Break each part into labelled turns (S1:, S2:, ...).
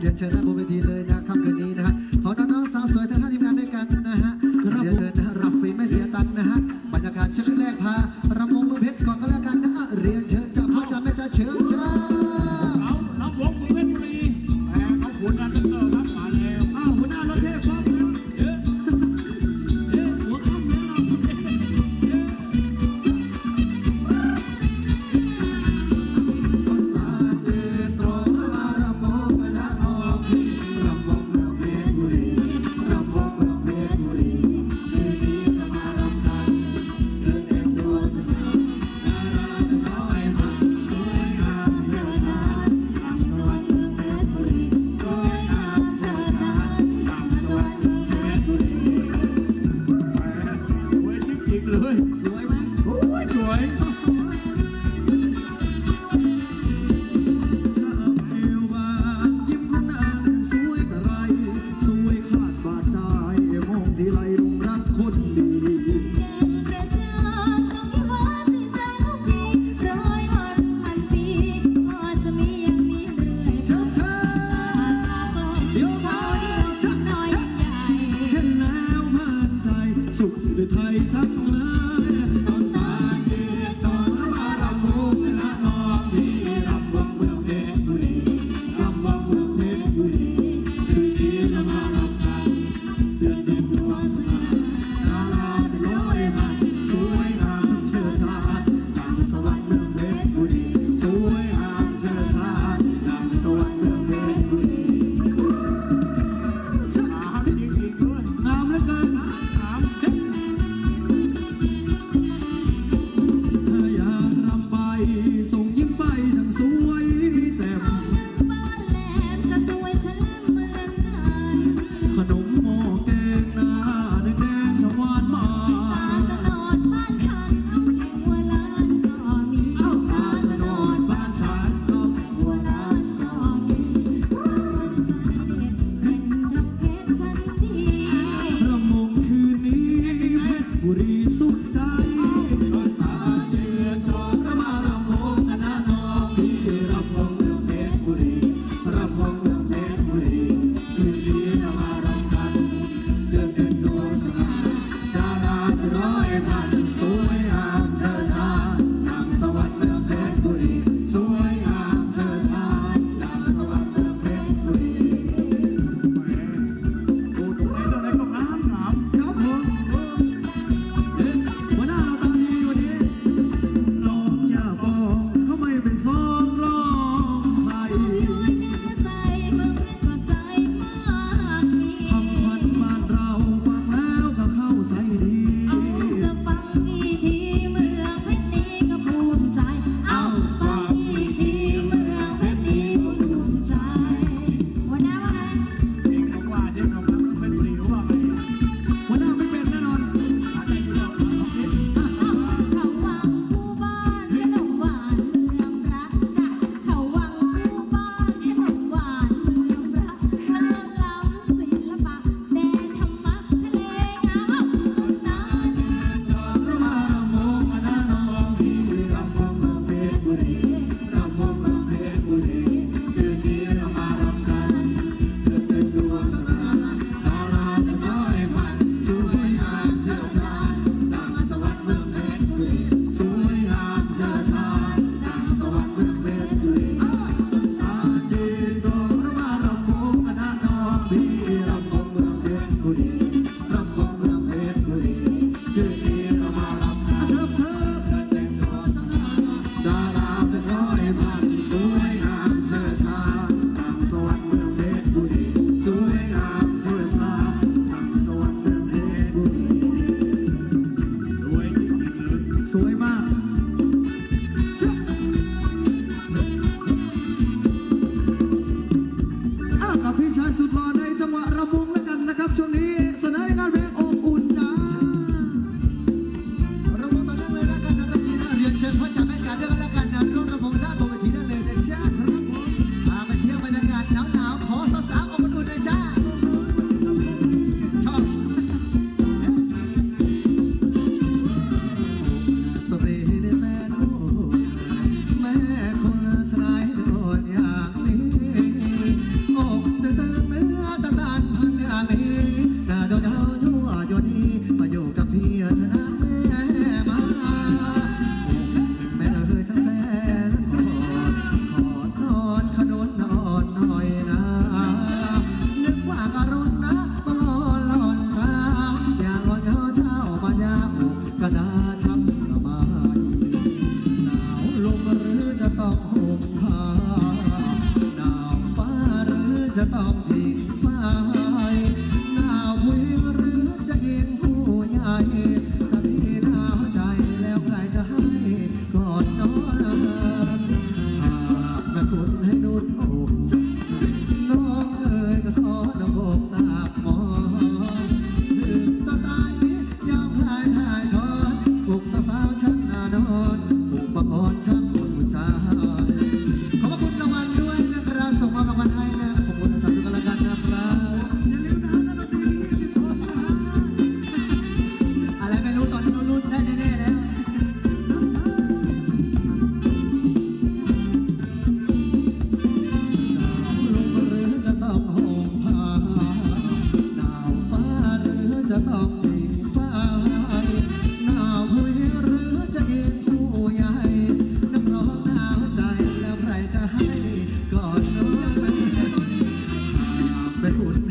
S1: เรียนเชิญหน้าบนเวทีเลยนะครับคืนนี้นะฮะขอน้องๆสาวสวยทั้งห้าทีมงานด้วยกันนะฮะเรียนเชิญนะรับฟรีไม่เสียตังค์นะฮะบรรยากาศชุดแรกพารำวงมือเพชรก่อนก็แล้วกันนะเรียนเชิญจากพ่อจ๋าแม่จ๋าเชิญ
S2: เชิ
S1: ญ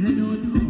S1: ไ